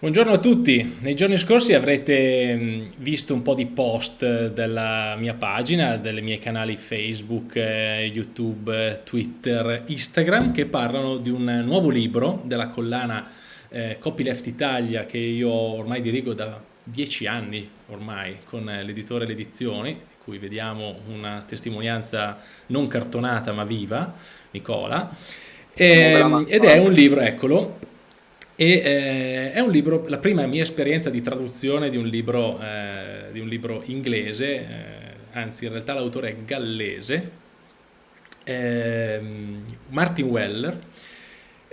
Buongiorno a tutti, nei giorni scorsi avrete visto un po' di post della mia pagina, dei miei canali Facebook, eh, YouTube, Twitter, Instagram che parlano di un nuovo libro della collana eh, Copyleft Italia che io ormai dirigo da dieci anni ormai con l'editore Le Edizioni, di cui vediamo una testimonianza non cartonata ma viva, Nicola. E, ehm, ed è un libro, eccolo, e eh, è un libro, la prima mia esperienza di traduzione di un libro, eh, di un libro inglese, eh, anzi in realtà l'autore è gallese, ehm, Martin Weller,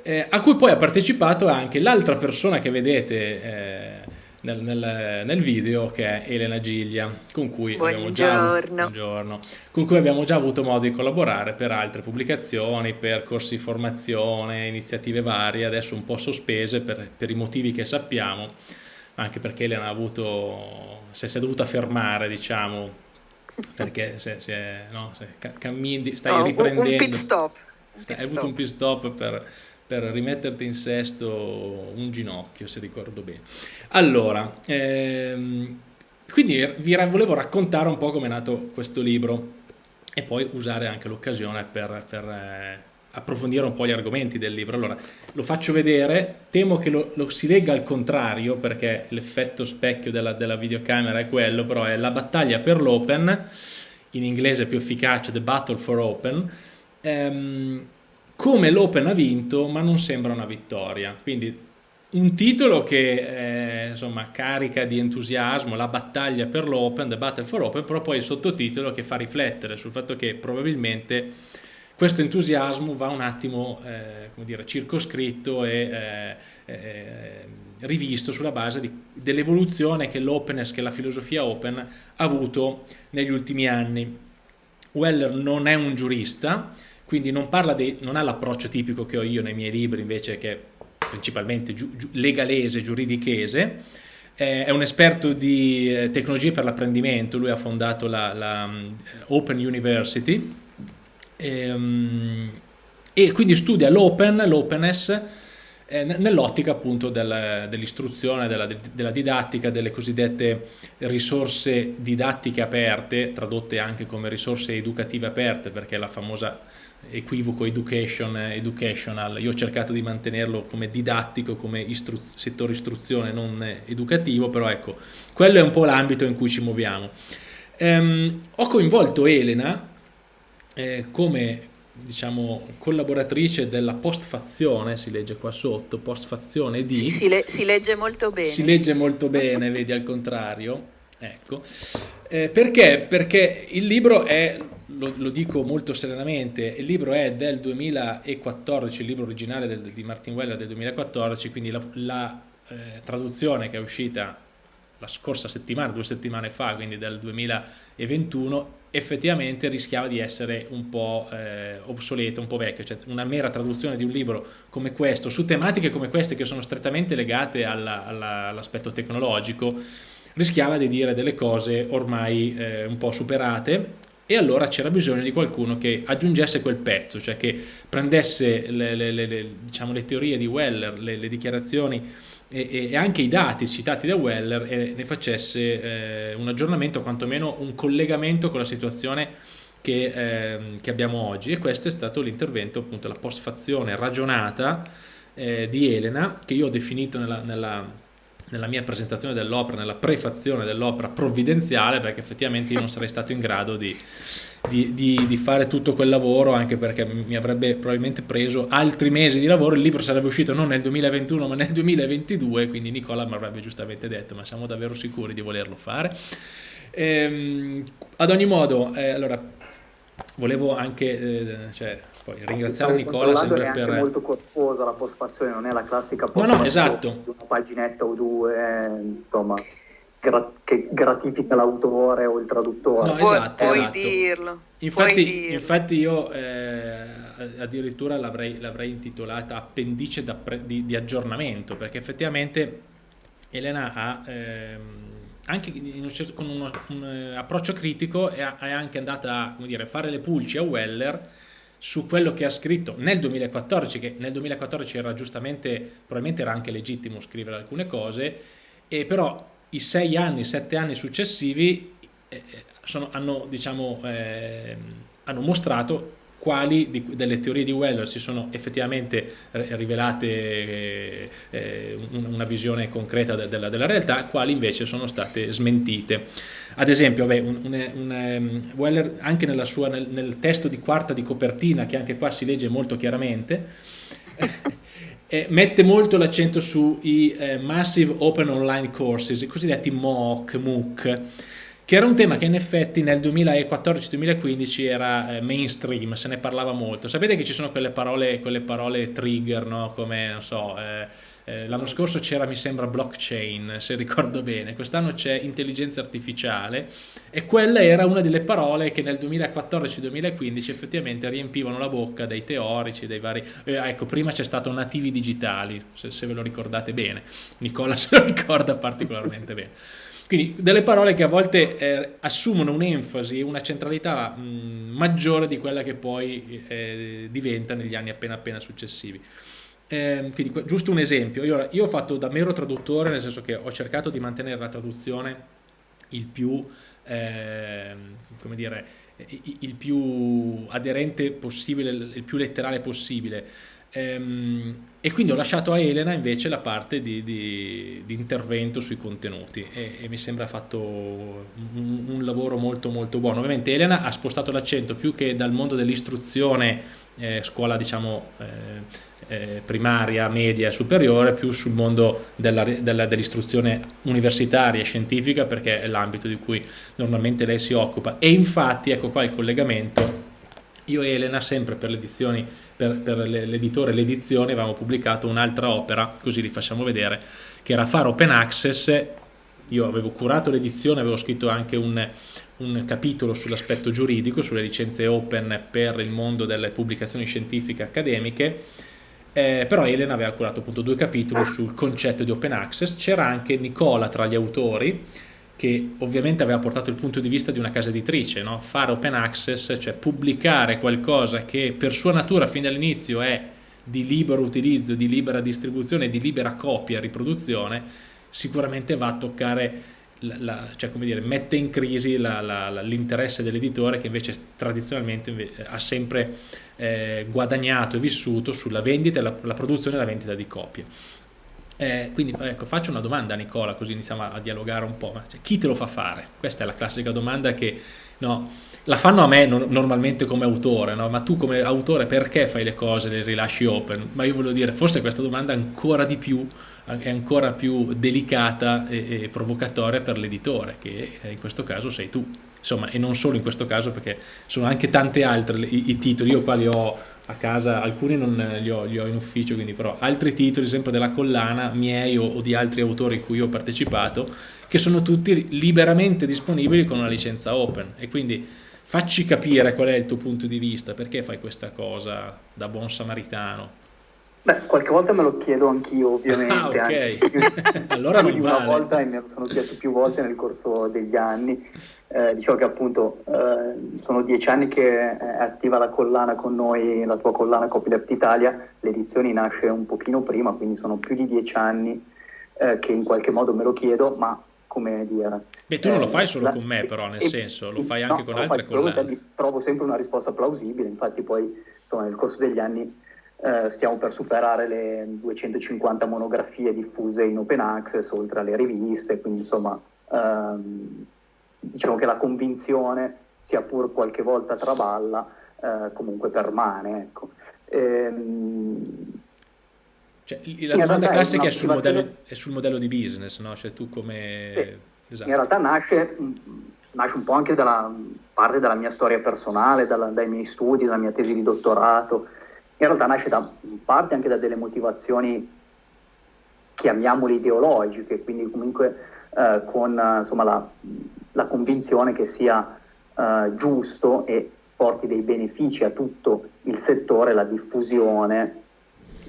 eh, a cui poi ha partecipato anche l'altra persona che vedete eh, nel, nel, nel, video che è Elena Giglia, con cui, abbiamo già, buongiorno, con cui abbiamo già avuto modo di collaborare per altre pubblicazioni, per corsi di formazione, iniziative varie, adesso un po' sospese per, per i motivi che sappiamo, anche perché Elena ha avuto, se si è dovuta fermare, diciamo, perché se, se, no, se cammini, stai no, riprendendo... Un pit stop. Stai, hai avuto un pit stop per per rimetterti in sesto un ginocchio, se ricordo bene. Allora, ehm, quindi vi volevo raccontare un po' come è nato questo libro e poi usare anche l'occasione per, per eh, approfondire un po' gli argomenti del libro. Allora, lo faccio vedere, temo che lo, lo si legga al contrario perché l'effetto specchio della, della, videocamera è quello, però è la battaglia per l'open, in inglese più efficace, The Battle for Open, ehm, come l'Open ha vinto ma non sembra una vittoria quindi un titolo che eh, insomma carica di entusiasmo la battaglia per l'Open, The Battle for Open però poi il sottotitolo che fa riflettere sul fatto che probabilmente questo entusiasmo va un attimo eh, dire, circoscritto e eh, eh rivisto sulla base dell'evoluzione che l'openness, che la filosofia open ha avuto negli ultimi anni. Weller non è un giurista, quindi non, dei, non ha l'approccio tipico che ho io nei miei libri invece che è principalmente giu, giu, legalese, giuridichese, eh, è un esperto di eh, tecnologie per l'apprendimento, lui ha fondato la, la um, Open University. E, um, e quindi studia l'open, l'openness eh, nell'ottica appunto del, dell'istruzione, della, della, didattica, delle cosiddette risorse didattiche aperte, tradotte anche come risorse educative aperte perché la famosa equivoco education, educational, io ho cercato di mantenerlo come didattico, come istru settore istruzione, non educativo, però ecco, quello è un po' l'ambito in cui ci muoviamo. Um, ho coinvolto Elena eh, come diciamo collaboratrice della postfazione, si legge qua sotto, postfazione di... Sì, si, le si legge molto bene. Si legge molto bene, vedi al contrario. Ecco, eh, perché? Perché il libro è, lo, lo, dico molto serenamente, il libro è del 2014, il libro originale del, di Martin Weller del 2014, quindi la, la eh, traduzione che è uscita la scorsa settimana, due settimane fa, quindi del 2021, effettivamente rischiava di essere un po' eh, obsoleta, un po' vecchio, cioè una mera traduzione di un libro come questo, su tematiche come queste che sono strettamente legate all'aspetto all tecnologico, rischiava di dire delle cose ormai eh, un po' superate e allora c'era bisogno di qualcuno che aggiungesse quel pezzo, cioè che prendesse le, le, le, diciamo, le teorie di Weller, le, dichiarazioni e, e, anche i dati citati da Weller e ne facesse eh, un aggiornamento, quantomeno un collegamento con la situazione che, eh, che abbiamo oggi. E questo è stato l'intervento, appunto la postfazione ragionata eh, di Elena che io ho definito nella, nella nella mia presentazione dell'opera, nella prefazione dell'opera provvidenziale, perché effettivamente io non sarei stato in grado di, di, di, di, fare tutto quel lavoro, anche perché mi avrebbe probabilmente preso altri mesi di lavoro, il libro sarebbe uscito non nel 2021 ma nel 2022, quindi Nicola mi avrebbe giustamente detto, ma siamo davvero sicuri di volerlo fare? Ehm, ad ogni modo, eh, allora, volevo anche... Eh, cioè, poi ringraziare Nicola sempre per... È molto corposa la postfazione, non è la classica postfazione no, no, esatto. di una paginetta o due, insomma, gra che gratifica l'autore o il traduttore. No, esatto, puoi, esatto. dirlo. Infatti, puoi dirlo. infatti io eh, addirittura l'avrei intitolata appendice di, di, aggiornamento, perché effettivamente Elena ha... Ehm, anche con uno, un, approccio critico è, è anche andata a dire, fare le pulci a Weller su quello che ha scritto nel 2014, che nel 2014 era giustamente, probabilmente era anche legittimo scrivere alcune cose, e però i sei anni, sette anni successivi eh, eh sono, hanno, diciamo, eh, hanno mostrato quali di, delle teorie di Weller si sono effettivamente rivelate eh, eh una visione concreta della, della, realtà, quali invece sono state smentite. Ad esempio, beh, un, un, un, ehm, Weller anche sua, nel, nel, testo di quarta di copertina, che anche qua si legge molto chiaramente, eh, mette molto l'accento sui eh, Massive Open Online Courses, i cosiddetti MOOC, MOOC che era un tema che in effetti nel 2014-2015 era eh, mainstream, se ne parlava molto. Sapete che ci sono quelle parole, quelle parole trigger, no? come, non so, eh, eh, l'anno scorso c'era, mi sembra, blockchain, se ricordo bene, quest'anno c'è intelligenza artificiale e quella era una delle parole che nel 2014-2015 effettivamente riempivano la bocca dei teorici, dei vari... Eh, ecco, prima c'è stato nativi digitali, se, se ve lo ricordate bene, Nicola se lo ricorda particolarmente bene. Quindi delle parole che a volte eh, assumono un'enfasi, una centralità mh, maggiore di quella che poi eh, diventa negli anni appena appena successivi. Eh, quindi giusto un esempio, io, io, ho fatto da mero traduttore, nel senso che ho cercato di mantenere la traduzione il più, ehm, come dire, il più aderente possibile, il più letterale possibile. Ehm, e quindi ho lasciato a Elena invece la parte di, di, di intervento sui contenuti e, e mi sembra fatto un, un, lavoro molto molto buono. Ovviamente Elena ha spostato l'accento più che dal mondo dell'istruzione, eh, scuola diciamo eh, eh, primaria, media e superiore, più sul mondo dell'istruzione dell universitaria e scientifica perché è l'ambito di cui normalmente lei si occupa. E infatti ecco qua il collegamento, io e Elena sempre per le edizioni per, per l'editore l'edizione avevamo pubblicato un'altra opera, così li facciamo vedere, che era Fare Open Access, io avevo curato l'edizione, avevo scritto anche un, un capitolo sull'aspetto giuridico, sulle licenze open per il mondo delle pubblicazioni scientifiche accademiche, eh, però Elena aveva curato appunto due capitoli sul concetto di open access, c'era anche Nicola tra gli autori, che ovviamente aveva portato il punto di vista di una casa editrice, no? fare open access, cioè pubblicare qualcosa che per sua natura fin dall'inizio è di libero utilizzo, di libera distribuzione, di libera copia, riproduzione, sicuramente va a toccare, la, la, cioè come dire, mette in crisi l'interesse dell'editore che invece tradizionalmente ha sempre eh, guadagnato e vissuto sulla vendita, la, la produzione e la vendita di copie. Eh, quindi ecco, faccio una domanda a Nicola così iniziamo a, a dialogare un po'. Cioè, chi te lo fa fare? Questa è la classica domanda che no, la fanno a me no, normalmente come autore, no? ma tu come autore perché fai le cose, le rilasci open? Ma io voglio dire, forse questa domanda ancora di più, è ancora più delicata e, e provocatoria per l'editore, che in questo caso sei tu. Insomma, e non solo in questo caso perché sono anche tante altre i, i titoli, io qua li ho a casa, alcuni non li ho, li ho, in ufficio, quindi però altri titoli sempre della collana, miei o, o di altri autori in cui ho partecipato, che sono tutti liberamente disponibili con una licenza open e quindi facci capire qual è il tuo punto di vista, perché fai questa cosa da buon samaritano. Beh, qualche volta me lo chiedo anch'io, ovviamente. Ah, ok. allora non vale. Una volta e me lo sono chiesto più volte nel corso degli anni. Eh, dicevo che appunto eh, sono dieci anni che è attiva la collana con noi, la tua collana Copyleft Italia. L'edizione nasce un pochino prima, quindi sono più di dieci anni eh, che in qualche modo me lo chiedo, ma come dire... Beh, tu non lo fai solo la, con me però, nel e, senso, lo fai anche no, con altre collane. Trovo sempre una risposta plausibile, infatti poi insomma, nel corso degli anni eh, stiamo per superare le 250 monografie diffuse in open access, oltre alle riviste, quindi insomma ehm, diciamo che la convinzione, sia pur qualche volta traballa, eh, comunque permane. Ecco. Ehm, cioè, la domanda classica è sul, modello, è sul, modello, di business, no? Cioè tu come... Sì. Esatto. In realtà nasce, nasce, un po' anche dalla parte della mia storia personale, dalla, dai miei studi, dalla mia tesi di dottorato, in realtà nasce da parte anche da delle motivazioni, chiamiamole ideologiche, quindi comunque eh, con insomma, la, la, convinzione che sia eh, giusto e porti dei benefici a tutto il settore la diffusione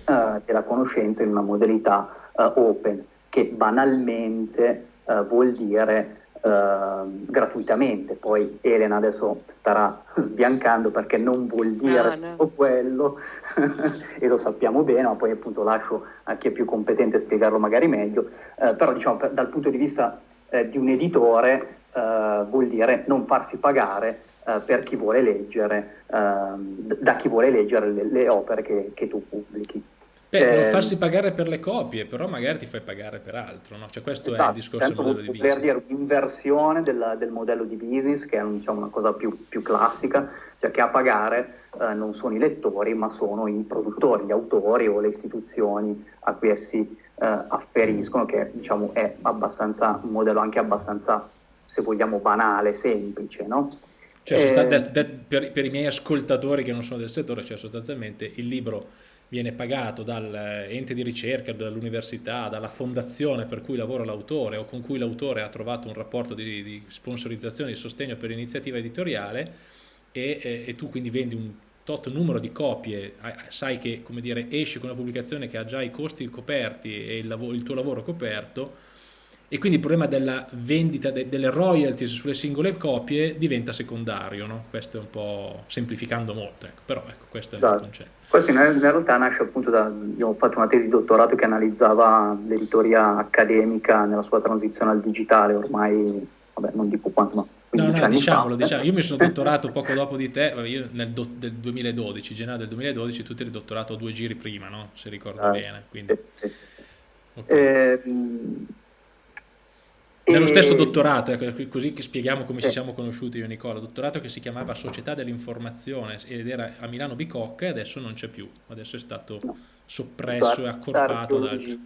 eh, della conoscenza in una modalità eh, open, che banalmente eh, vuol dire gratuitamente. Poi Elena adesso starà sbiancando perché non vuol dire no, no. quello e lo sappiamo bene, ma poi appunto lascio a chi è più competente spiegarlo magari meglio. Uh, però diciamo per, dal punto di vista uh, di un editore vuol dire non farsi pagare per chi vuole leggere, ehm, da chi vuole leggere le, le opere che, che tu pubblichi. Beh, non ehm, farsi pagare per le copie, però magari ti fai pagare per altro, no? Cioè questo esatto, è il esatto, discorso del modello di business. dire un'inversione del, del, modello di business, che è diciamo, una cosa più, più, classica, cioè che a pagare eh, non sono i lettori, ma sono i produttori, gli autori o le istituzioni a cui essi eh, afferiscono, che diciamo è abbastanza, un modello anche abbastanza, se vogliamo, banale, semplice, no? Cioè, eh, per, per i miei ascoltatori che non sono del settore, cioè sostanzialmente il libro viene pagato dall'ente di ricerca, dall'università, dalla fondazione per cui lavora l'autore o con cui l'autore ha trovato un rapporto di, di sponsorizzazione, di sostegno per l'iniziativa editoriale e, e, e, tu quindi vendi un tot numero di copie, sai che dire, esci con una pubblicazione che ha già i costi coperti e il, il tuo lavoro coperto e quindi il problema della vendita de, delle royalties sulle singole copie diventa secondario, no? questo è un po' semplificando molto, ecco. però ecco, questo è esatto. il concetto. Questo in, in realtà nasce appunto da, io ho fatto una tesi di dottorato che analizzava l'editoria accademica nella sua transizione al digitale, ormai, vabbè non dico quanto, ma No, no, diciamolo, diciamo. io mi sono dottorato poco dopo di te, io nel do, del 2012, gennaio del 2012, tu ti eri dottorato due giri prima, no? se ricordo ah, bene. Quindi... Sì, sì. Okay. Eh, nello stesso dottorato, ecco, così che spieghiamo come ci siamo conosciuti io e Nicola, dottorato che si chiamava Società dell'Informazione ed era a Milano Bicocca e adesso non c'è più, adesso è stato soppresso e accorpato da altri.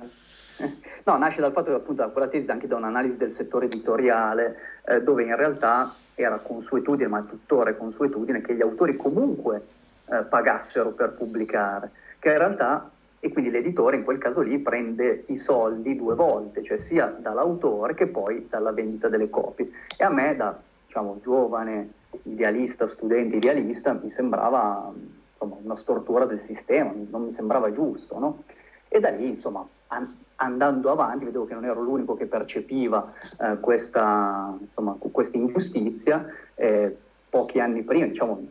No, nasce dal fatto che appunto quella tesi anche da un'analisi del settore editoriale eh, dove in realtà era consuetudine, ma tuttora è consuetudine, che gli autori comunque eh, pagassero per pubblicare, che in realtà e quindi l'editore in quel caso lì prende i soldi due volte, cioè sia dall'autore che poi dalla vendita delle copie. E a me da diciamo, giovane idealista, studente idealista, mi sembrava insomma, una stortura del sistema, non mi sembrava giusto. No? E da lì, insomma, an- andando avanti, vedevo che non ero l'unico che percepiva eh, questa insomma, ingiustizia. Eh, pochi anni prima, diciamo,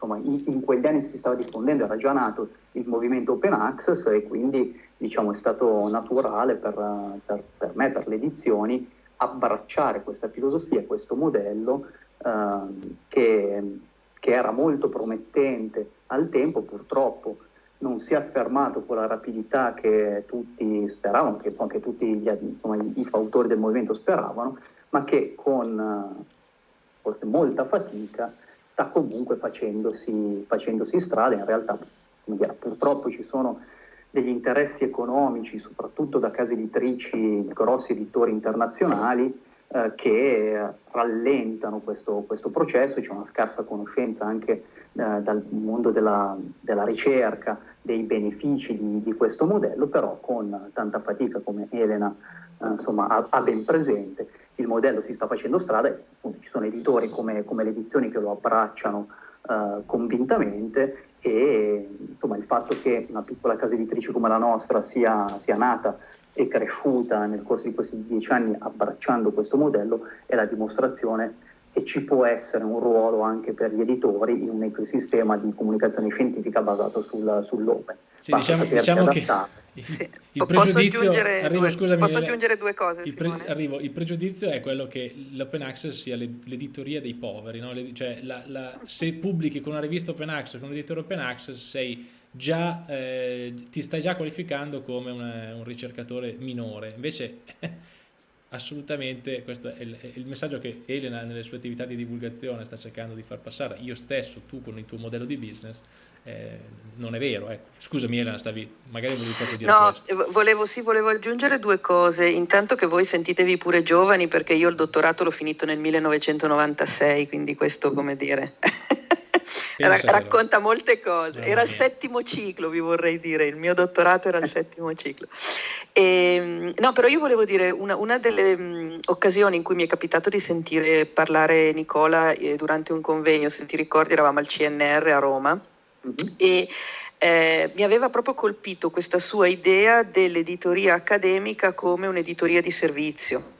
insomma, in, in, quegli anni si stava diffondendo, era già nato il movimento Open Access e quindi diciamo, è stato naturale per, per, per, me, per le edizioni, abbracciare questa filosofia, questo modello eh, che, che era molto promettente al tempo, purtroppo non si è affermato con la rapidità che tutti speravano, che anche tutti gli, insomma, i, fautori del movimento speravano, ma che con forse molta fatica sta comunque facendosi, facendosi strada, in realtà dire, purtroppo ci sono degli interessi economici, soprattutto da case editrici, grossi editori internazionali, eh, che rallentano questo, questo, processo, c'è una scarsa conoscenza anche eh, dal mondo della, della, ricerca dei benefici di, di, questo modello, però con tanta fatica come Elena eh, insomma, ha, ha ben presente, il modello si sta facendo strada e appunto, ci sono editori come, come, le edizioni che lo abbracciano uh, convintamente e insomma, il fatto che una piccola casa editrice come la nostra sia, sia nata e cresciuta nel corso di questi dieci anni abbracciando questo modello è la dimostrazione che ci può essere un ruolo anche per gli editori in un ecosistema di comunicazione scientifica basato sul, sull'open. Sì, diciamo, diciamo che sì. Il pregiudizio, arrivo, due, scusami, posso aggiungere due cose? Il, pre, arrivo, il, pregiudizio è quello che l'open access sia l'editoria dei poveri, no? Le, cioè la, la, se pubblichi con una rivista open access, con un editore open access, sei già, eh, ti stai già qualificando come una, un ricercatore minore. Invece, assolutamente, questo è il, è il messaggio che Elena nelle sue attività di divulgazione sta cercando di far passare. Io stesso, tu con il tuo modello di business eh, non è vero. Ecco. Scusami Elena, stavi, magari volevi proprio dire no, questo. Volevo, sì, volevo aggiungere due cose. Intanto che voi sentitevi pure giovani perché io il dottorato l'ho finito nel 1996, quindi questo come dire... racconta molte cose. Era il settimo ciclo, vi vorrei dire, il mio dottorato era il settimo ciclo. E, ehm, no, però io volevo dire, una, una delle mh, occasioni in cui mi è capitato di sentire parlare Nicola eh, durante un convegno, se ti ricordi eravamo al CNR a Roma, Mm-hmm. E eh, mi aveva proprio colpito questa sua idea dell'editoria accademica come un'editoria di servizio.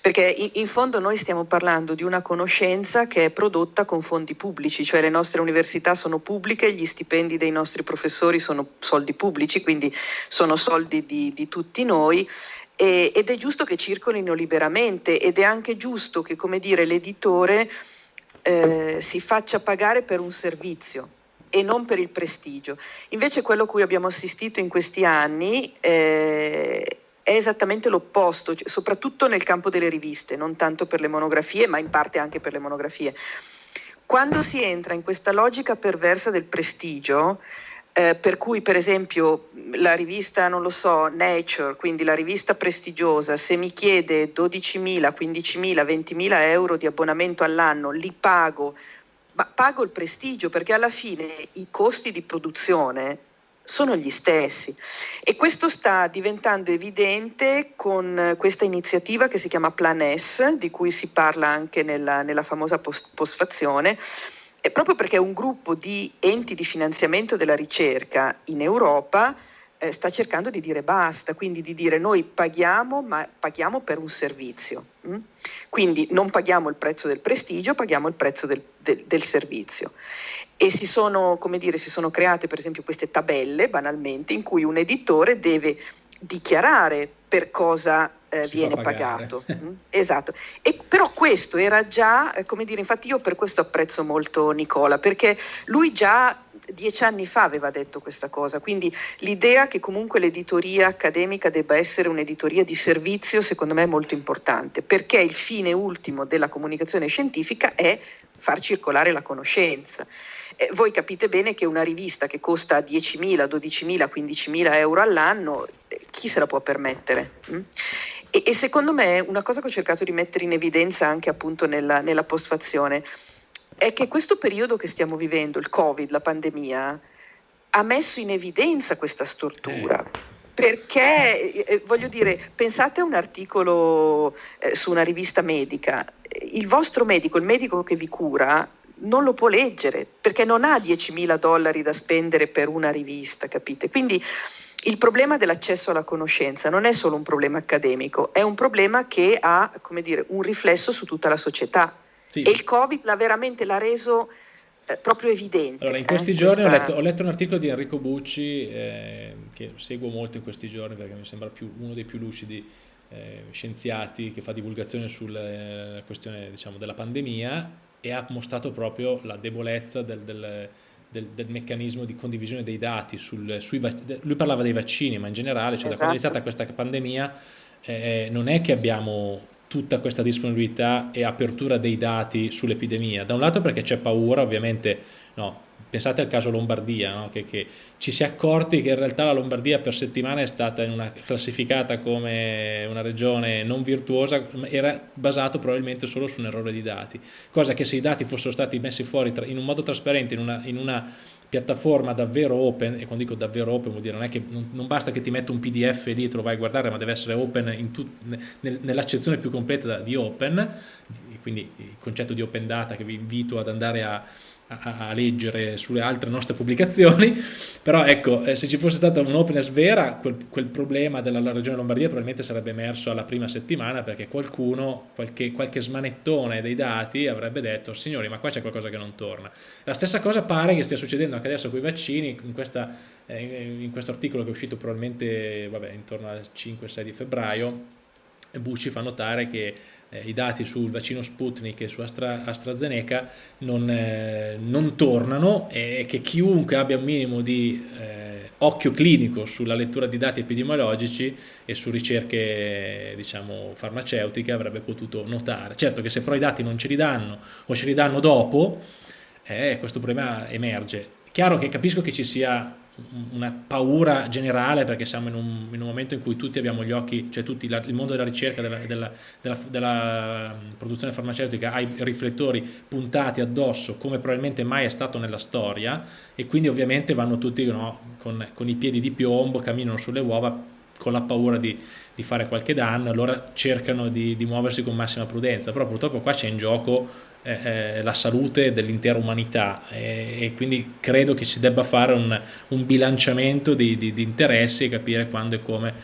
perché in, fondo noi stiamo parlando di una conoscenza che è prodotta con fondi pubblici, cioè le nostre università sono pubbliche, gli stipendi dei nostri professori sono soldi pubblici, quindi sono soldi di, di tutti noi ed è giusto che circolino liberamente ed è anche giusto che, come dire, l'editore eh, si faccia pagare per un servizio e non per il prestigio. Invece quello a cui abbiamo assistito in questi anni eh, è esattamente l'opposto, cioè, soprattutto nel campo delle riviste, non tanto per le monografie, ma in parte anche per le monografie. Quando si entra in questa logica perversa del prestigio, eh, per cui per esempio la rivista, non lo so, Nature, quindi la rivista prestigiosa, se mi chiede 12.000, 15.000, 20.000 euro di abbonamento all'anno, li pago, ma pago il prestigio perché alla fine i costi di produzione sono gli stessi. E questo sta diventando evidente con questa iniziativa che si chiama Plan S, di cui si parla anche nella, nella famosa post- postfazione proprio perché un gruppo di enti di finanziamento della ricerca in Europa eh, sta cercando di dire basta, quindi di dire noi paghiamo, ma paghiamo per un servizio. Hm? Quindi non paghiamo il prezzo del prestigio, paghiamo il prezzo del, del, del servizio. E si sono, come dire, si sono create per esempio queste tabelle, banalmente, in cui un editore deve dichiarare per cosa eh, viene pagato. Mm? esatto. E, però questo era già, eh, come dire, infatti io per questo apprezzo molto Nicola, perché lui già dieci anni fa aveva detto questa cosa, quindi l'idea che comunque l'editoria accademica debba essere un'editoria di servizio secondo me è molto importante, perché il fine ultimo della comunicazione scientifica è far circolare la conoscenza. Eh, voi capite bene che una rivista che costa 10.000, 12.000, 15.000 euro all'anno, eh, chi se la può permettere? Mm? E, e, secondo me una cosa che ho cercato di mettere in evidenza anche appunto nella, nella postfazione è che questo periodo che stiamo vivendo, il Covid, la pandemia, ha messo in evidenza questa stortura. Eh. Perché, eh, eh voglio dire, pensate a un articolo eh, su una rivista medica, il vostro medico, il medico che vi cura, non lo può leggere perché non ha 10.000 dollari da spendere per una rivista, capite? Quindi il problema dell'accesso alla conoscenza non è solo un problema accademico, è un problema che ha dire, un riflesso su tutta la società. Sì. E il Covid l'ha veramente l'ha reso eh, proprio evidente. Allora, in questi eh, giorni questa... ho, letto, ho, letto, un articolo di Enrico Bucci, eh, che seguo molto in questi giorni perché mi sembra più, uno dei più lucidi eh, scienziati che fa divulgazione sulla eh, questione diciamo, della pandemia e ha mostrato proprio la debolezza del, del del, del, meccanismo di condivisione dei dati, sul, sui, lui parlava dei vaccini, ma in generale, cioè esatto. da quando è iniziata questa pandemia, eh, non è che abbiamo tutta questa disponibilità e apertura dei dati sull'epidemia. Da un lato perché c'è paura, ovviamente, no, pensate al caso Lombardia, no? che, che, ci si è accorti che in realtà la Lombardia per settimane è stata una, classificata come una regione non virtuosa, era basato probabilmente solo su un errore di dati, cosa che se i dati fossero stati messi fuori in un modo trasparente, in una, in una piattaforma davvero open, e quando dico davvero open vuol dire non, è che, non, non basta che ti metto un pdf lì e te lo vai a guardare, ma deve essere open nel, nell'accezione più completa di open, quindi il concetto di open data che vi invito ad andare a, a, a, leggere sulle altre nostre pubblicazioni, però ecco, eh, se ci fosse stata un'openness vera, quel, quel, problema della regione Lombardia probabilmente sarebbe emerso alla prima settimana perché qualcuno, qualche, qualche smanettone dei dati avrebbe detto, signori, ma qua c'è qualcosa che non torna. La stessa cosa pare che stia succedendo anche adesso con i vaccini, in, questa, eh, in questo articolo che è uscito probabilmente vabbè, intorno al 5-6 di febbraio, Bucci fa notare che eh, i dati sul vaccino Sputnik e su Astra, AstraZeneca non, eh, non, tornano e che chiunque abbia un minimo di eh, occhio clinico sulla lettura di dati epidemiologici e su ricerche diciamo, farmaceutiche avrebbe potuto notare. Certo che se però i dati non ce li danno o ce li danno dopo, eh, questo problema emerge. Chiaro che capisco che ci sia una paura generale perché siamo in un, in un, momento in cui tutti abbiamo gli occhi, cioè tutti, la, il mondo della ricerca, della, della, della, della, produzione farmaceutica ha i riflettori puntati addosso come probabilmente mai è stato nella storia e quindi ovviamente vanno tutti no, con, con, i piedi di piombo, camminano sulle uova con la paura di, di fare qualche danno, allora cercano di, di muoversi con massima prudenza, però purtroppo qua c'è in gioco eh, la salute dell'intera umanità e, e, quindi credo che si debba fare un, un bilanciamento di, di, di, interessi e capire quando e come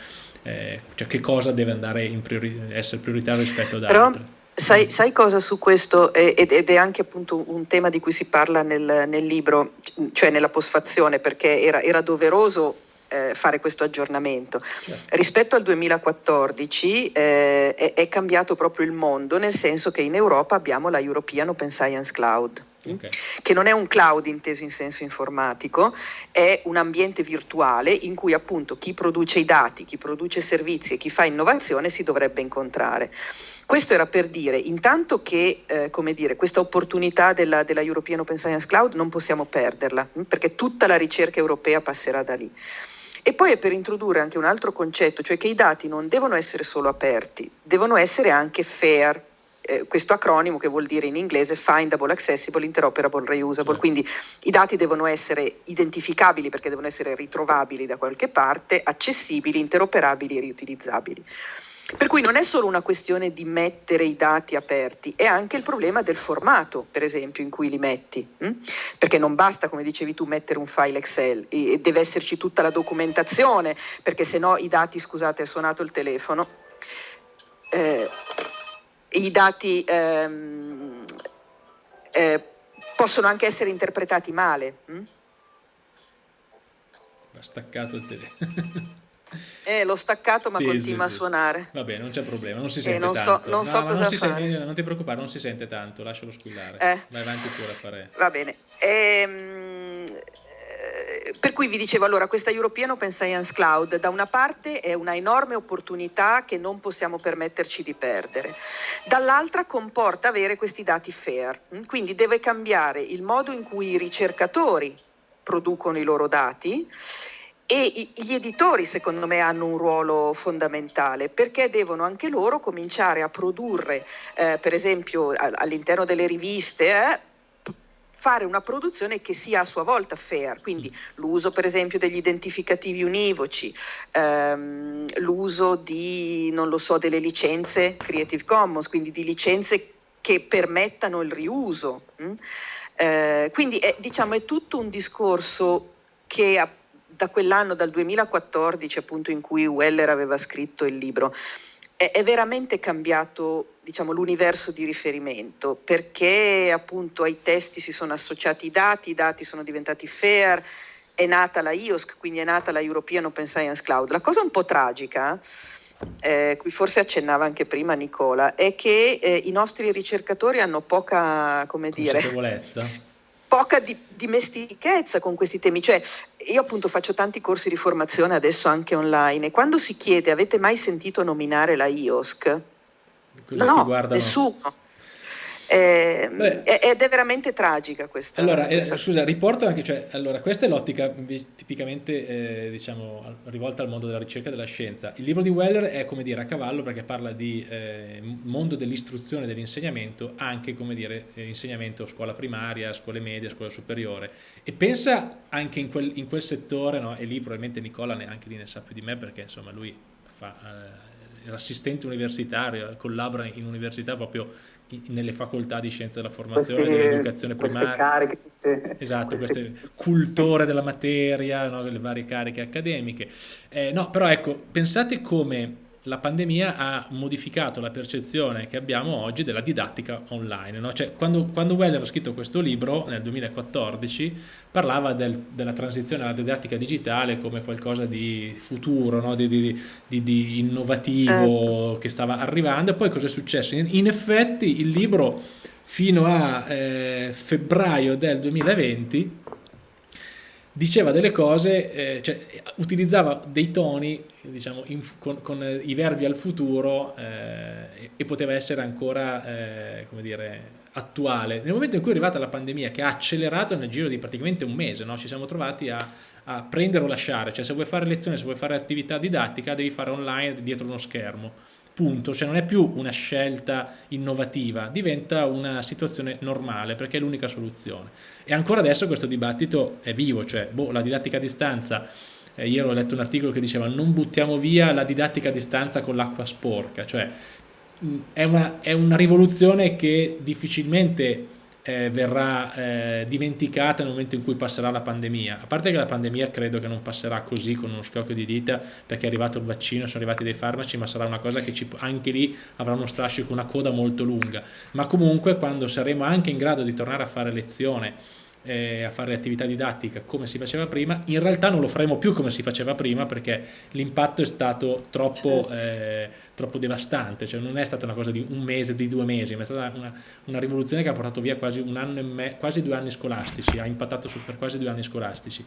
eh, cioè che cosa deve andare in priori essere prioritario rispetto ad Però... altre. Sai, sai, cosa su questo, ed è anche appunto un tema di cui si parla nel, nel libro, cioè nella posfazione, perché era, era doveroso eh, fare questo aggiornamento. Certo. Rispetto al 2014 eh, è, è, cambiato proprio il mondo, nel senso che in Europa abbiamo la European Open Science Cloud. Okay. che non è un cloud inteso in senso informatico, è un ambiente virtuale in cui appunto chi produce i dati, chi produce servizi e chi fa innovazione si dovrebbe incontrare. Questo era per dire intanto che eh, dire, questa opportunità della, della, European Open Science Cloud non possiamo perderla, perché tutta la ricerca europea passerà da lì. E poi è per introdurre anche un altro concetto, cioè che i dati non devono essere solo aperti, devono essere anche fair, eh, questo acronimo che vuol dire in inglese findable, accessible, interoperable, reusable, certo. quindi i dati devono essere identificabili perché devono essere ritrovabili da qualche parte, accessibili, interoperabili e riutilizzabili. Per cui non è solo una questione di mettere i dati aperti, è anche il problema del formato, per esempio, in cui li metti. Hm? Perché non basta, come dicevi tu, mettere un file Excel, e deve esserci tutta la documentazione, perché se no i dati, scusate, è suonato il telefono, eh, i dati ehm, eh, possono anche essere interpretati male. Hm? Va staccato il telefono. Eh, l'ho staccato ma sì, continua sì, a suonare. Va bene, non c'è problema, non si eh, sente eh, non so, tanto. Non, so no, non, sente, non, ti preoccupare, non si sente tanto, lascialo squillare. Eh. Vai avanti pure a fare. Va bene. Ehm, eh, per cui vi dicevo allora, questa European Open Science Cloud da una parte è una enorme opportunità che non possiamo permetterci di perdere, dall'altra comporta avere questi dati fair, quindi deve cambiare il modo in cui i ricercatori producono i loro dati e gli editori, secondo me, hanno un ruolo fondamentale perché devono anche loro cominciare a produrre, eh, per esempio, all'interno delle riviste, eh, fare una produzione che sia a sua volta fair, quindi l'uso per esempio degli identificativi univoci, ehm, l'uso di, non lo so, delle licenze Creative Commons, quindi di licenze che permettano il riuso. Hm? Eh, quindi è, diciamo, è tutto un discorso che da quell'anno, dal 2014 appunto in cui Weller aveva scritto il libro, è, è veramente cambiato diciamo, l'universo di riferimento perché appunto ai testi si sono associati i dati, i dati sono diventati fair, è nata la IOSC, quindi è nata la European Open Science Cloud. La cosa un po' tragica, eh, cui forse accennava anche prima Nicola, è che eh, i nostri ricercatori hanno poca, come dire, poca di, dimestichezza con questi temi. Cioè, io appunto faccio tanti corsi di formazione adesso anche online e quando si chiede avete mai sentito nominare la IOSC? Cosa no, nessuno. Eh, ed è veramente tragica questa. Allora, eh, questa... Eh, scusa, riporto anche, cioè, allora, questa è l'ottica tipicamente eh, diciamo, rivolta al mondo della ricerca e della scienza. Il libro di Weller è come dire a cavallo perché parla di eh, mondo dell'istruzione e dell'insegnamento, anche come dire eh, insegnamento scuola primaria, scuole medie, scuola superiore. E pensa anche in quel, in quel settore, no? e lì probabilmente Nicola anche lì ne sa più di me perché insomma lui fa l'assistente universitario, collabora in università proprio nelle facoltà di scienze della formazione, queste, dell'educazione primaria. Cariche, queste, esatto, queste, queste cultore della materia, no, le varie cariche accademiche. Eh, no, però ecco, pensate come la pandemia ha modificato la percezione che abbiamo oggi della didattica online. No? Cioè, quando, quando Weller ha scritto questo libro, nel 2014, parlava del, della transizione alla didattica digitale come qualcosa di futuro, no? di, di, di, di, innovativo certo. che stava arrivando. E poi cosa è successo? In, in effetti il libro fino a eh, febbraio del 2020 diceva delle cose, eh, cioè utilizzava dei toni diciamo, in, con, con, i verbi al futuro eh, e poteva essere ancora, eh, come dire, attuale. Nel momento in cui è arrivata la pandemia, che ha accelerato nel giro di praticamente un mese, no? ci siamo trovati a, a, prendere o lasciare, cioè se vuoi fare lezioni, se vuoi fare attività didattica, devi fare online dietro uno schermo punto, cioè non è più una scelta innovativa, diventa una situazione normale perché è l'unica soluzione. E ancora adesso questo dibattito è vivo, cioè boh, la didattica a distanza, eh, ieri ho letto un articolo che diceva non buttiamo via la didattica a distanza con l'acqua sporca, cioè è, una, è una rivoluzione che difficilmente eh, verrà eh, dimenticata nel momento in cui passerà la pandemia. A parte che la pandemia credo che non passerà così con uno schiocco di dita perché è arrivato il vaccino, sono arrivati dei farmaci, ma sarà una cosa che ci, anche lì avrà uno strascico, una coda molto lunga. Ma comunque quando saremo anche in grado di tornare a fare lezione eh, a fare attività didattica come si faceva prima, in realtà non lo faremo più come si faceva prima perché l'impatto è stato troppo, certo. eh, troppo, devastante, cioè non è stata una cosa di un mese, di due mesi, ma è stata una, una rivoluzione che ha portato via quasi un anno e me, quasi due anni scolastici, ha impattato su, per quasi due anni scolastici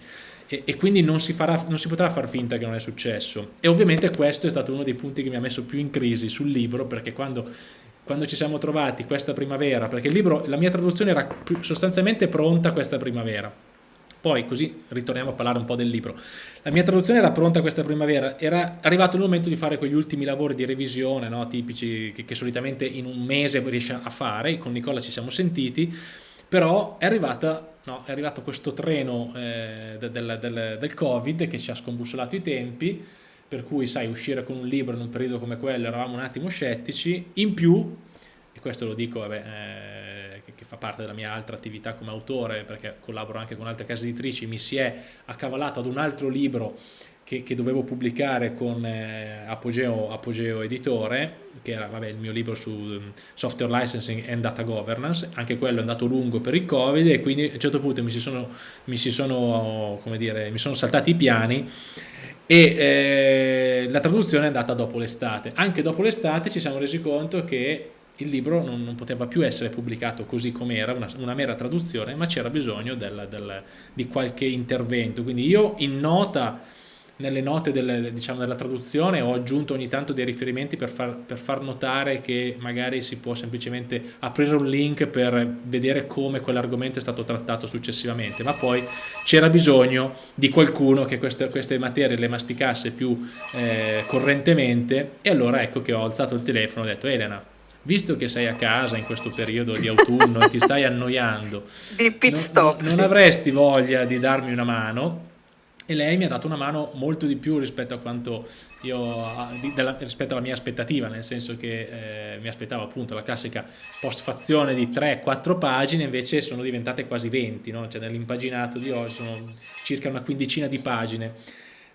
e, e quindi non si, farà, non si potrà far finta che non è successo e ovviamente questo è stato uno dei punti che mi ha messo più in crisi sul libro perché quando quando ci siamo trovati questa primavera, perché il libro, la mia traduzione era sostanzialmente pronta questa primavera. Poi, così ritorniamo a parlare un po' del libro. La mia traduzione era pronta questa primavera, era arrivato il momento di fare quegli ultimi lavori di revisione, no, tipici che, che solitamente in un mese riesce a fare, con Nicola ci siamo sentiti, però è, arrivata, no, è arrivato questo treno eh, del, del, del Covid che ci ha scombussolato i tempi, per cui sai uscire con un libro in un periodo come quello eravamo un attimo scettici, in più, e questo lo dico vabbè, eh, che, che, fa parte della mia altra attività come autore, perché collaboro anche con altre case editrici, mi si è accavalato ad un altro libro che, che dovevo pubblicare con eh, Apogeo, Apogeo, Editore, che era vabbè, il mio libro su um, software licensing and data governance, anche quello è andato lungo per il covid e quindi a un certo punto mi si sono, mi si sono, dire, mi sono saltati i piani e eh, la traduzione è andata dopo l'estate. Anche dopo l'estate ci siamo resi conto che il libro non, non poteva più essere pubblicato così com'era, una, una mera traduzione, ma c'era bisogno del, del, di qualche intervento. Quindi io in nota nelle note del, diciamo, della traduzione ho aggiunto ogni tanto dei riferimenti per far, per far, notare che magari si può semplicemente aprire un link per vedere come quell'argomento è stato trattato successivamente, ma poi c'era bisogno di qualcuno che queste, queste materie le masticasse più eh, correntemente. E allora ecco che ho alzato il telefono e ho detto Elena, visto che sei a casa in questo periodo di autunno e ti stai annoiando, non, non avresti voglia di darmi una mano? E lei mi ha dato una mano molto di più rispetto io della, rispetto alla mia aspettativa nel senso che eh, mi aspettavo appunto la classica postfazione di 3-4 pagine invece sono diventate quasi 20 no? cioè nell'impaginato di oggi sono circa una quindicina di pagine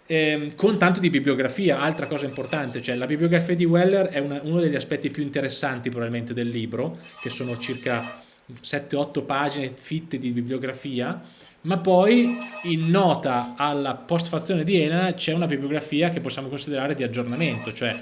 eh, con tanto di bibliografia altra cosa importante cioè la bibliografia di Weller è una, uno degli aspetti più interessanti probabilmente del libro che sono circa 7-8 pagine fitte di bibliografia ma poi in nota alla postfazione di Elena c'è una bibliografia che possiamo considerare di aggiornamento, cioè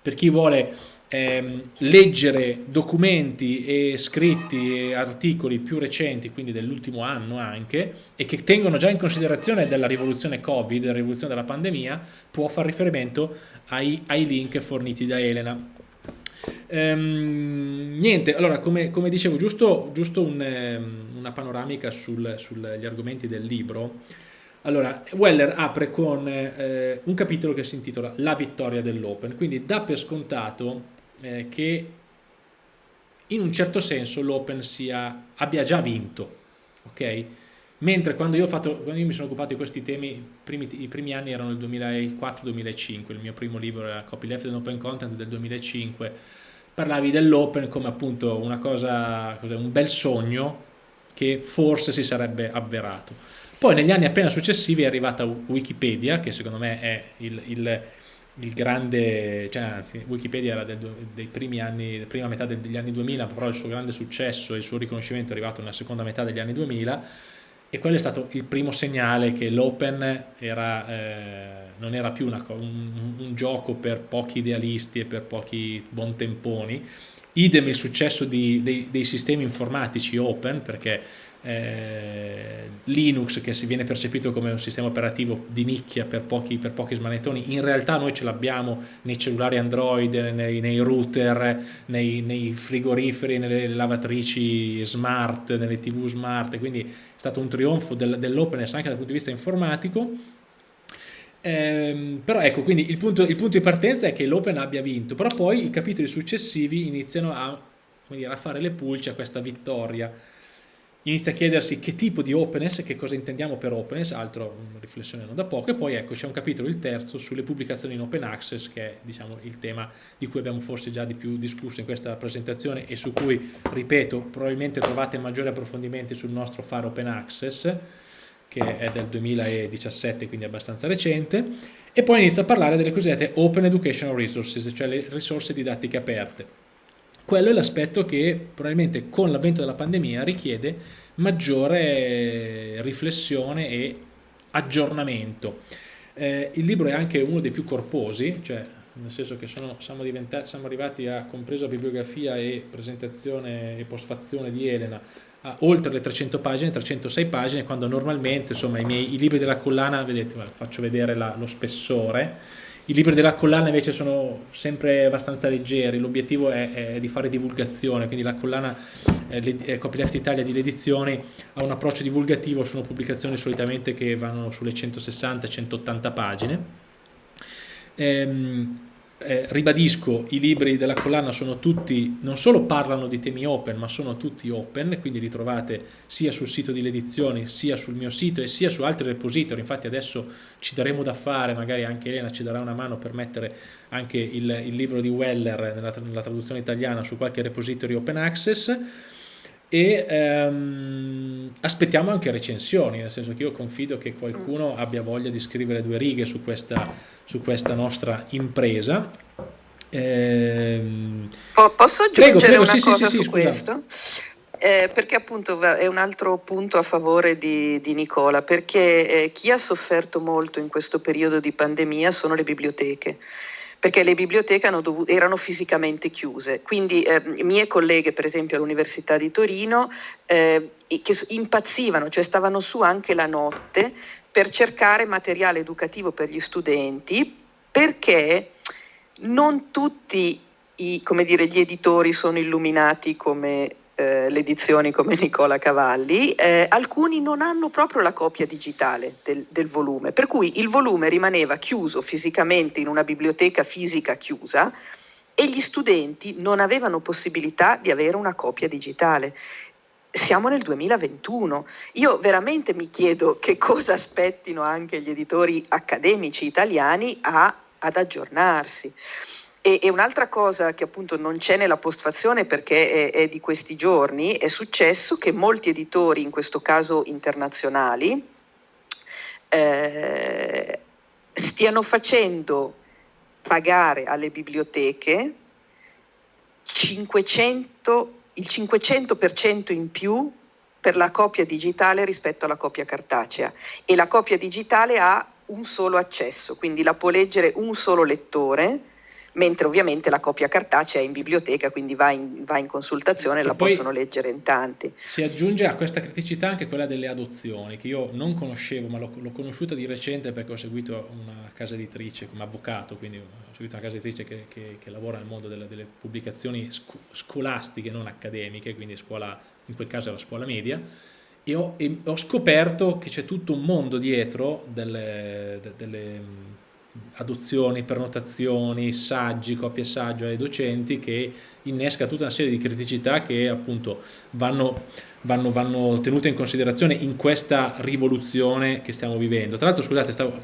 per chi vuole ehm, leggere documenti e scritti e articoli più recenti, quindi dell'ultimo anno anche, e che tengono già in considerazione della rivoluzione Covid, della rivoluzione della pandemia, può fare riferimento ai, ai link forniti da Elena. Ehm, niente, allora come, come, dicevo, giusto, giusto un, ehm, una panoramica sugli argomenti del libro. Allora, Weller apre con eh, un capitolo che si intitola La vittoria dell'Open, quindi dà per scontato eh, che in un certo senso l'Open abbia già vinto, ok? Mentre quando io, fatto, quando io, mi sono occupato di questi temi, primi, i primi anni erano il 2004-2005, il mio primo libro era Copyleft and Open Content del 2005, parlavi dell'open come appunto una cosa, un bel sogno che forse si sarebbe avverato. Poi negli anni appena successivi è arrivata Wikipedia, che secondo me è il, il, il grande, cioè anzi Wikipedia era del, dei primi anni, prima metà degli anni 2000, però il suo grande successo e il suo riconoscimento è arrivato nella seconda metà degli anni 2000 e quello è stato il primo segnale che l'open eh, non era più una, un, un, gioco per pochi idealisti e per pochi buontemponi idem il successo di, dei, dei, sistemi informatici open perché eh, Linux che si viene percepito come un sistema operativo di nicchia per pochi, per pochi smanettoni in realtà noi ce l'abbiamo nei cellulari Android, nei, nei router, nei, nei, frigoriferi, nelle lavatrici smart, nelle tv smart. Quindi è stato un trionfo del, dell'openness anche dal punto di vista informatico Ehm, però ecco, quindi il punto, il punto, di partenza è che l'Open abbia vinto, però poi i capitoli successivi iniziano a, dire, a fare le pulce a questa vittoria. Inizia a chiedersi che tipo di openness, che cosa intendiamo per openness, altro una riflessione non da poco, e poi ecco c'è un capitolo, il terzo, sulle pubblicazioni in open access, che è diciamo, il tema di cui abbiamo forse già di più discusso in questa presentazione e su cui, ripeto, probabilmente trovate maggiori approfondimenti sul nostro fare open access, che è del 2017, quindi abbastanza recente, e poi inizia a parlare delle cosiddette Open Educational Resources, cioè le risorse didattiche aperte quello è l'aspetto che probabilmente con l'avvento della pandemia richiede maggiore riflessione e aggiornamento. Eh, il libro è anche uno dei più corposi, cioè nel senso che sono, siamo, siamo, arrivati a, compreso bibliografia e presentazione e postfazione di Elena, a oltre le 300 pagine, 306 pagine, quando normalmente insomma, i, miei, i libri della collana, vedete, faccio vedere la, lo spessore, i libri della collana invece sono sempre abbastanza leggeri, l'obiettivo è, è, di fare divulgazione, quindi la collana eh, Copyleft Italia di edizioni ha un approccio divulgativo, sono pubblicazioni solitamente che vanno sulle 160-180 pagine. Ehm, eh, ribadisco, i libri della collana sono tutti, non solo parlano di temi open, ma sono tutti open, quindi li trovate sia sul sito di edizioni, sia sul mio sito e sia su altri repository, infatti adesso ci daremo da fare, magari anche Elena ci darà una mano per mettere anche il, il libro di Weller nella, nella traduzione italiana su qualche repository open access, e ehm, aspettiamo anche recensioni, nel senso che io confido che qualcuno mm. abbia voglia di scrivere due righe su questa, su questa nostra impresa. Ehm... Posso aggiungere prego, prego, una sì, cosa sì, sì, su questo? Eh, perché appunto è un altro punto a favore di, di Nicola, perché eh, chi ha sofferto molto in questo periodo di pandemia sono le biblioteche perché le biblioteche dovuto, erano fisicamente chiuse. Quindi eh, mie colleghe, per esempio all'Università di Torino, eh, che impazzivano, cioè stavano su anche la notte per cercare materiale educativo per gli studenti, perché non tutti i, dire, gli editori sono illuminati come eh, le edizioni come Nicola Cavalli, eh, alcuni non hanno proprio la copia digitale del, del, volume, per cui il volume rimaneva chiuso fisicamente in una biblioteca fisica chiusa e gli studenti non avevano possibilità di avere una copia digitale. Siamo nel 2021. Io veramente mi chiedo che cosa aspettino anche gli editori accademici italiani a, ad aggiornarsi. E, e, un'altra cosa che appunto non c'è nella postfazione perché è, è, di questi giorni, è successo che molti editori, in questo caso internazionali, eh, stiano facendo pagare alle biblioteche 500, il 500% in più per la copia digitale rispetto alla copia cartacea. E la copia digitale ha un solo accesso, quindi la può leggere un solo lettore mentre ovviamente la copia cartacea è in biblioteca, quindi va in, va in consultazione e la possono leggere in tanti. Si aggiunge a questa criticità anche quella delle adozioni, che io non conoscevo, ma l'ho, conosciuta di recente perché ho seguito una casa editrice come avvocato, quindi ho seguito una casa editrice che, che, che lavora nel mondo delle, delle pubblicazioni sc- scolastiche, non accademiche, quindi scuola, in quel caso la scuola media, e ho, e ho, scoperto che c'è tutto un mondo dietro delle, delle adozioni, prenotazioni, saggi, copie saggio ai docenti che innesca tutta una serie di criticità che appunto vanno, vanno, vanno tenute in considerazione in questa rivoluzione che stiamo vivendo. Tra l'altro scusate, stavo,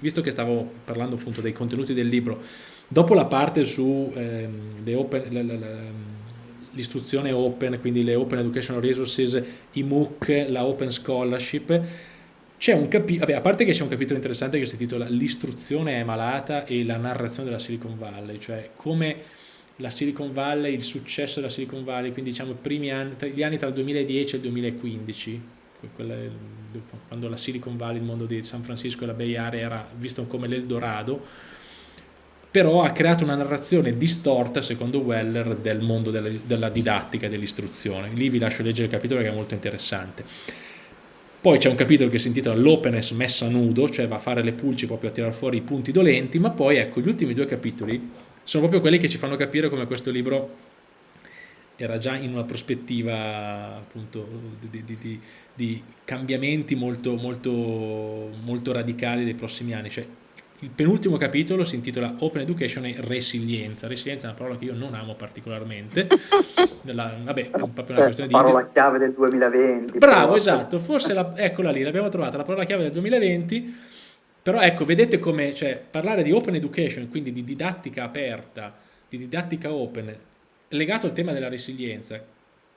visto che stavo parlando appunto dei contenuti del libro, dopo la parte su eh, open, l'istruzione open, quindi le Open Educational Resources, i MOOC, la Open Scholarship, c'è un capitolo, a parte che c'è un capitolo interessante che si intitola L'istruzione è malata e la narrazione della Silicon Valley, cioè come la Silicon Valley, il successo della Silicon Valley, quindi diciamo primi anni, gli anni tra il 2010 e il 2015, quando la Silicon Valley, il mondo di San Francisco e la Bay Area era visto come l'Eldorado, però ha creato una narrazione distorta, secondo Weller, del mondo della, della didattica e dell'istruzione. Lì vi lascio leggere il capitolo che è molto interessante. Poi c'è un capitolo che si intitola l'openness messa nudo, cioè va a fare le pulci proprio a tirare fuori i punti dolenti, ma poi ecco, gli ultimi due capitoli sono proprio quelli che ci fanno capire come questo libro era già in una prospettiva appunto di, di, di, di cambiamenti molto, molto, molto radicali dei prossimi anni. Cioè, il penultimo capitolo si intitola Open Education e Resilienza. Resilienza è una parola che io non amo particolarmente. Nella, vabbè, è proprio una questione di... parola chiave del 2020. Bravo, però... esatto, forse la, eccola lì, l'abbiamo trovata, la parola chiave del 2020. Però ecco, vedete come, cioè, parlare di Open Education, quindi di didattica aperta, di didattica open, legato al tema della resilienza,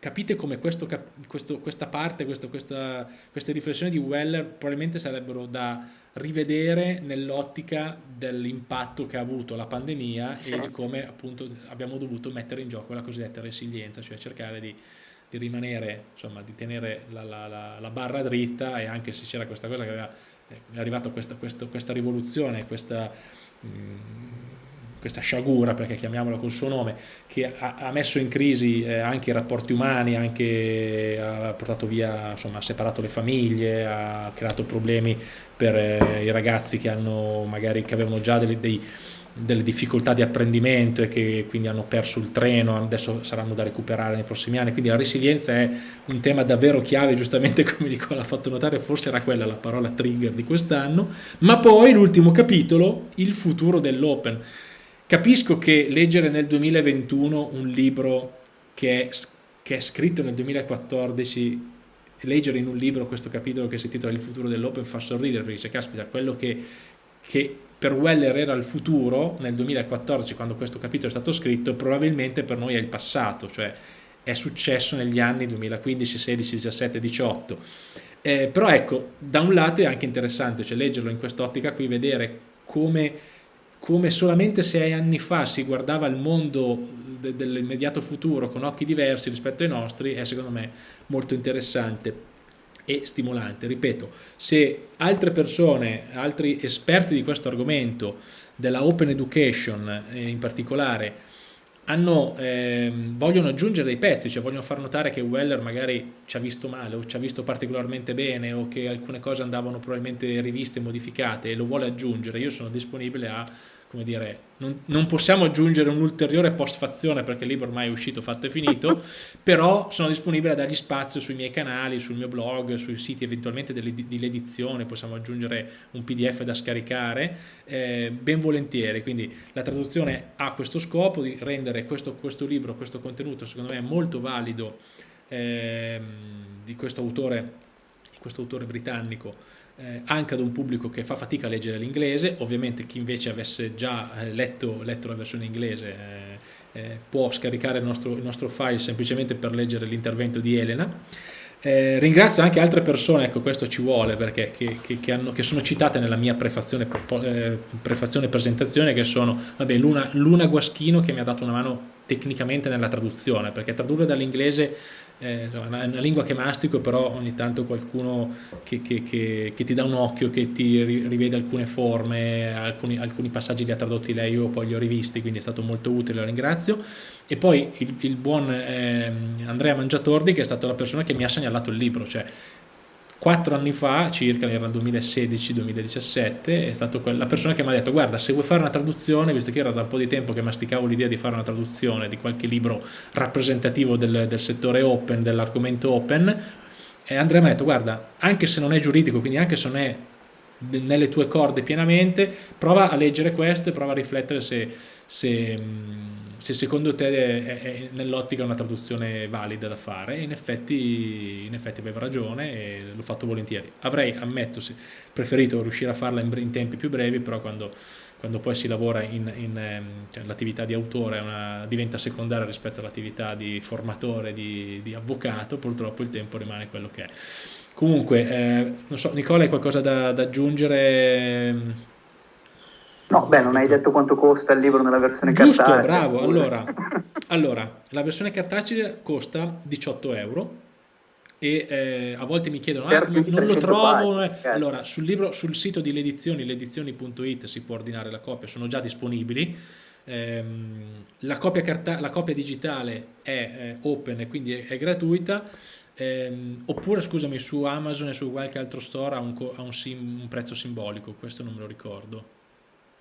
capite come questo, questo, questa parte, questo, questa, queste riflessioni di Weller probabilmente sarebbero da rivedere nell'ottica dell'impatto che ha avuto la pandemia sì. e di come appunto abbiamo dovuto mettere in gioco la cosiddetta resilienza, cioè cercare di, di rimanere, insomma, di tenere la, la, la, la, barra dritta e anche se c'era questa cosa che aveva, eh, è arrivata questa, questa, questa rivoluzione, questa... Mh, mm, questa sciagura, perché chiamiamola col suo nome, che ha, ha messo in crisi eh, anche i rapporti umani, anche, ha portato via, insomma, ha separato le famiglie, ha creato problemi per eh, i ragazzi che, hanno, magari, che avevano già dei, dei delle difficoltà di apprendimento e che quindi hanno perso il treno, adesso saranno da recuperare nei prossimi anni, quindi la resilienza è un tema davvero chiave, giustamente come Nicola ha fatto notare, forse era quella la parola trigger di quest'anno, ma poi l'ultimo capitolo, il futuro dell'open. Capisco che leggere nel 2021 un libro che è, che è scritto nel 2014 leggere in un libro questo capitolo che si intitola Il futuro dell'open fa sorridere perché dice caspita quello che, che, per Weller era il futuro nel 2014 quando questo capitolo è stato scritto probabilmente per noi è il passato cioè è successo negli anni 2015, 16, 17, 18 eh, però ecco da un lato è anche interessante cioè leggerlo in quest'ottica qui vedere come come solamente sei anni fa si guardava il mondo de dell'immediato futuro con occhi diversi rispetto ai nostri è secondo me molto interessante e stimolante. Ripeto, se altre persone, altri esperti di questo argomento, della open education eh, in particolare, hanno, eh, vogliono aggiungere dei pezzi, cioè vogliono far notare che Weller magari ci ha visto male o ci ha visto particolarmente bene o che alcune cose andavano probabilmente riviste modificate e lo vuole aggiungere, io sono disponibile a come dire, non, non possiamo aggiungere un'ulteriore postfazione perché il libro ormai è uscito, fatto e finito, però sono disponibile a dargli spazio sui miei canali, sul mio blog, sui siti eventualmente di l'edizione, possiamo aggiungere un pdf da scaricare, eh, ben volentieri, quindi la traduzione ha questo scopo di rendere questo, questo libro, questo contenuto secondo me molto valido eh, di questo autore, questo autore britannico eh, anche ad un pubblico che fa fatica a leggere l'inglese, ovviamente chi invece avesse già eh, letto, letto, la versione inglese eh, eh, può scaricare il nostro, il nostro, file semplicemente per leggere l'intervento di Elena. Eh, ringrazio anche altre persone, ecco questo ci vuole perché che, che, che, hanno, che sono citate nella mia prefazione, eh, prefazione presentazione che sono Luna, Luna Guaschino che mi ha dato una mano tecnicamente nella traduzione perché tradurre dall'inglese è una, lingua che mastico, però ogni tanto qualcuno che, che, che, che ti dà un occhio, che ti rivede alcune forme, alcuni, alcuni, passaggi li ha tradotti lei, io poi li ho rivisti, quindi è stato molto utile, lo ringrazio. E poi il, il buon eh, Andrea Mangiatordi, che è stata la persona che mi ha segnalato il libro, cioè quattro anni fa, circa il 2016-2017, è stata la persona che mi ha detto guarda se vuoi fare una traduzione, visto che era da un po' di tempo che masticavo l'idea di fare una traduzione di qualche libro rappresentativo del, del settore open, dell'argomento open, e Andrea mi ha detto guarda, anche se non è giuridico, quindi anche se non è nelle tue corde pienamente, prova a leggere questo e prova a riflettere se, se se secondo te è, è nell'ottica una traduzione valida da fare, in effetti, in effetti aveva ragione e l'ho fatto volentieri. Avrei, ammetto, preferito riuscire a farla in, in tempi più brevi, però quando, quando poi si lavora in, in ehm, cioè, l'attività di autore una, diventa secondaria rispetto all'attività di formatore, di, di, avvocato, purtroppo il tempo rimane quello che è. Comunque, eh, non so, Nicola, hai qualcosa da, da aggiungere? No, beh, non hai detto quanto costa il libro nella versione Giusto, cartacea. bravo. Allora, allora, la versione cartacea costa 18 euro e eh, a volte mi chiedono ah, non lo trovo certo. allora sul, libro, sul sito di Ledizioni ledizioni.it si può ordinare la copia sono già disponibili ehm, la, copia carta, la, copia digitale è eh, open e quindi è, è gratuita ehm, oppure scusami su Amazon e su qualche altro store ha un, ha un, sim, un prezzo simbolico questo non me lo ricordo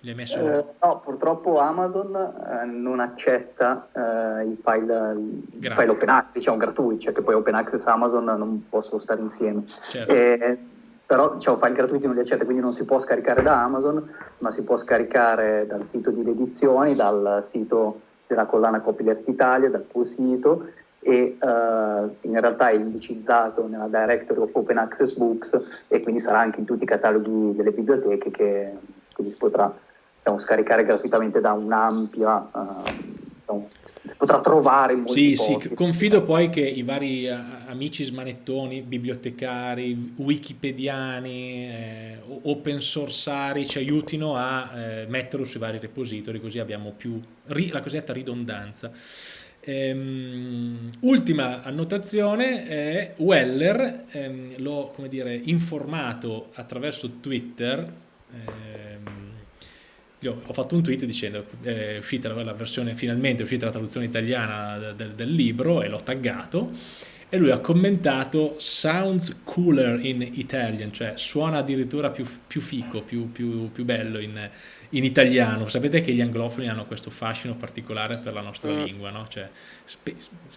li hai messo? Eh, no, purtroppo Amazon eh, non accetta eh, i file, file open access, diciamo gratuiti, cioè che poi open access e Amazon non possono stare insieme. Certo. però diciamo, file gratuiti non li accetta, quindi non si può scaricare da Amazon, ma si può scaricare dal sito di edizioni, dal sito della collana Copyleft Italia, dal tuo sito e uh, in realtà è indicizzato nella directory of Open Access Books e quindi sarà anche in tutti i cataloghi delle biblioteche che quindi si potrà diciamo, scaricare gratuitamente da un'ampia uh, diciamo, si potrà trovare in molti Sì, posti. sì, confido poi che i vari uh, amici smanettoni, bibliotecari, wikipediani, eh, open sourceari ci aiutino a eh, metterlo sui vari repository, così abbiamo più la cosiddetta ridondanza. Ehm, ultima annotazione è Weller, ehm, l'ho informato attraverso Twitter, ehm, ho fatto un tweet dicendo eh, è uscita la, versione, finalmente è uscita la traduzione italiana del, del libro e l'ho taggato e lui ha commentato sounds cooler in Italian, cioè suona addirittura più, più fico, più, più, più bello in, in, italiano. Sapete che gli anglofoni hanno questo fascino particolare per la nostra mm. lingua, no? cioè,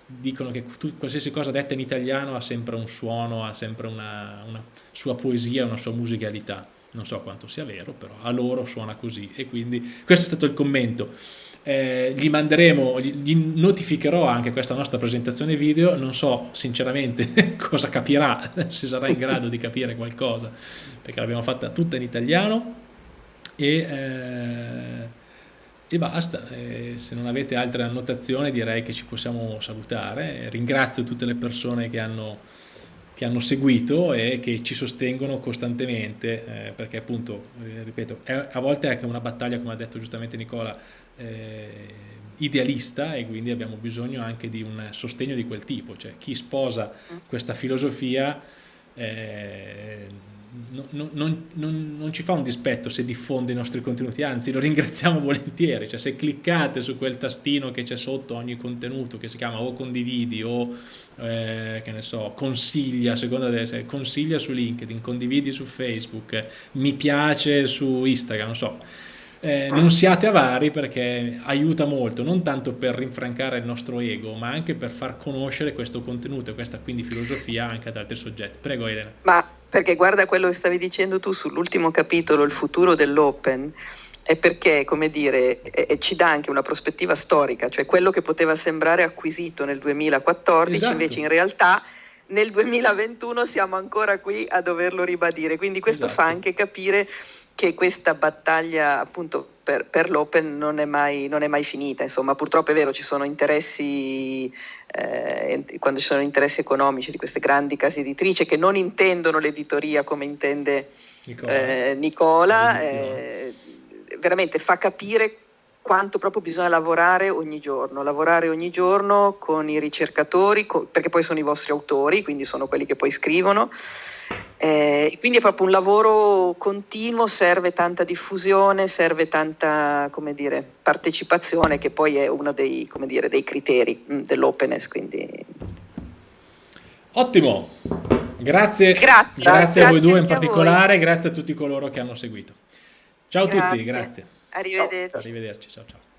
dicono che tu, qualsiasi cosa detta in italiano ha sempre un suono, ha sempre una, una sua poesia, una sua musicalità non so quanto sia vero, però a loro suona così e quindi questo è stato il commento. Eh, gli manderemo, gli notificherò anche questa nostra presentazione video, non so sinceramente cosa capirà, se sarà in grado di capire qualcosa, perché l'abbiamo fatta tutta in italiano. E, eh, e basta, eh, se non avete altre annotazioni direi che ci possiamo salutare, ringrazio tutte le persone che hanno che hanno seguito e che ci sostengono costantemente, eh, perché appunto, eh, ripeto, è, a volte è anche una battaglia, come ha detto giustamente Nicola, eh, idealista e quindi abbiamo bisogno anche di un sostegno di quel tipo, cioè chi sposa mm. questa filosofia eh, non, non, non, non, ci fa un dispetto se diffonde i nostri contenuti, anzi lo ringraziamo volentieri, cioè se cliccate su quel tastino che c'è sotto ogni contenuto che si chiama o condividi o eh, che ne so, consiglia, seconda se consiglia su LinkedIn, condividi su Facebook, mi piace su Instagram, non so, eh, non siate avari perché aiuta molto, non tanto per rinfrancare il nostro ego, ma anche per far conoscere questo contenuto e questa quindi filosofia anche ad altri soggetti. Prego Elena. Ma perché guarda quello che stavi dicendo tu sull'ultimo capitolo, il futuro dell'open, è perché, come dire, eh, ci dà anche una prospettiva storica, cioè quello che poteva sembrare acquisito nel 2014, esatto. invece in realtà nel 2021 siamo ancora qui a doverlo ribadire. Quindi questo esatto. fa anche capire che questa battaglia appunto per, per l'Open non è, mai, non è mai finita, insomma purtroppo è vero ci sono interessi, eh, quando ci sono interessi economici di queste grandi case editrici che non intendono l'editoria come intende Nicola, eh, Nicola eh, veramente fa capire quanto proprio bisogna lavorare ogni giorno, lavorare ogni giorno con i ricercatori, con, perché poi sono i vostri autori, quindi sono quelli che poi scrivono, eh, quindi è proprio un lavoro continuo, serve tanta diffusione, serve tanta dire, partecipazione che poi è uno dei, dire, dei criteri mm, dell'openness. Quindi... Ottimo, grazie, grazie, grazie a voi due in particolare, grazie a tutti coloro che hanno seguito. Ciao a tutti, grazie. Arrivederci. Arrivederci, ciao ciao.